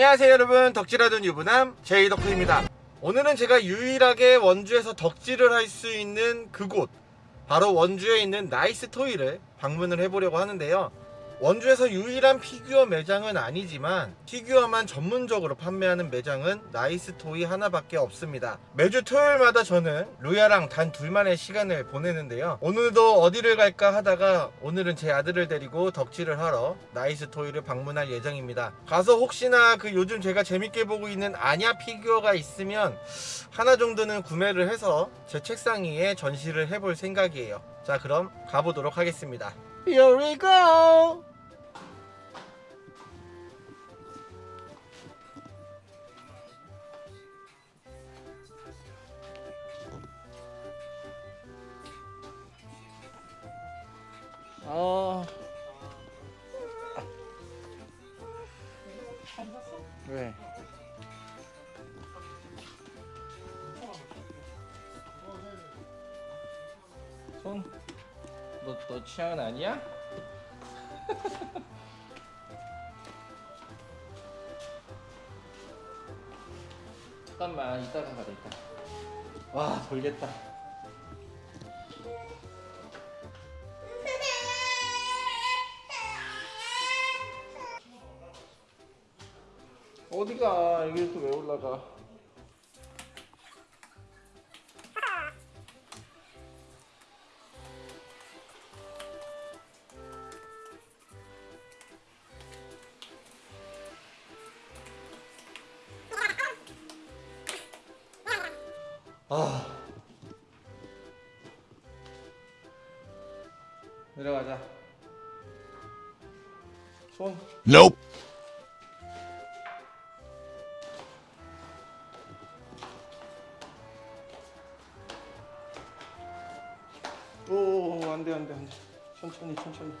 안녕하세요 여러분. 덕질하던 유부남 제이덕후입니다. 오늘은 제가 유일하게 원주에서 덕질을 할 수 있는 그곳 바로 원주에 있는 나이스 토이를 방문을 해보려고 하는데요 원주에서 유일한 피규어 매장은 아니지만 피규어만 전문적으로 판매하는 매장은 나이스 토이 하나밖에 없습니다. 매주 토요일마다 저는 루야랑 단 둘만의 시간을 보내는데요. 오늘도 어디를 갈까 하다가 오늘은 제 아들을 데리고 덕질을 하러 나이스 토이를 방문할 예정입니다. 가서 혹시나 그 요즘 제가 재밌게 보고 있는 아냐 피규어가 있으면 하나 정도는 구매를 해서 제 책상 위에 전시를 해볼 생각이에요. 자 그럼 가보도록 하겠습니다. Here we go! 어... 왜? 손? 너, 너 취향은 아니야? 잠깐만 이따가 가자 이따 와 돌겠다 어디가? 여기 또왜 올라가? 아. 내려가자. 손. Nope. 안돼 안돼 안돼. 천천히 천천히.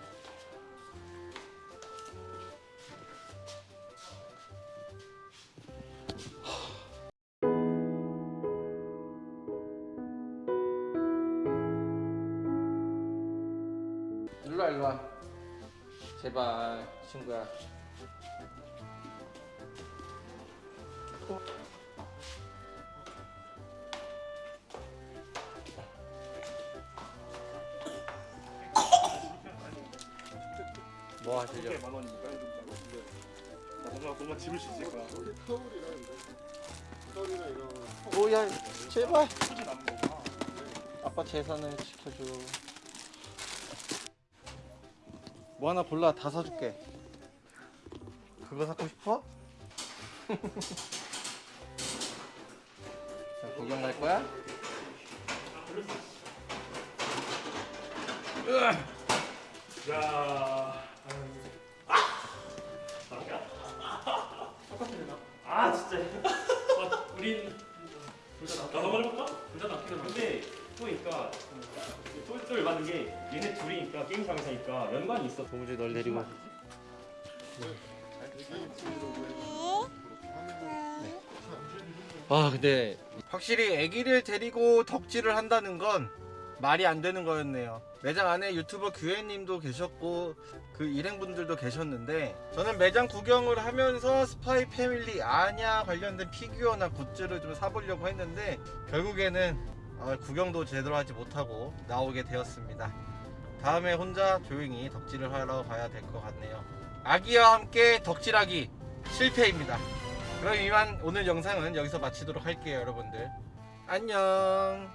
일로와 일로와. 제발 친구야 뭐 하시려 만 원이니까 나 뭔가 뭔가 집을 수 있을까? 오야 제발 소지 남은 거구나. 아빠 재산을 지켜줘. 뭐 하나 골라 다 사줄게. 그거 사고 싶어? 자, 구경 갈 거야? 야. 아 진짜. 아, 우린 둘다 한번 해볼까? 둘다 낚이는 근데 또니까 똘똘 맞는 게 얘네 둘이니까 게임장에서니까 연관이 있어. 동주 널 데리고. 아 근데 확실히 아기를 데리고 덕질을 한다는 건 말이 안 되는 거였네요. 매장 안에 유튜버 규혜님도 계셨고 그 일행분들도 계셨는데 저는 매장 구경을 하면서 스파이 패밀리 아냐 관련된 피규어나 굿즈를 좀 사보려고 했는데 결국에는 아, 구경도 제대로 하지 못하고 나오게 되었습니다. 다음에 혼자 조용히 덕질을 하러 가야 될 것 같네요. 아기와 함께 덕질하기 실패입니다. 그럼 이만 오늘 영상은 여기서 마치도록 할게요 여러분들. 안녕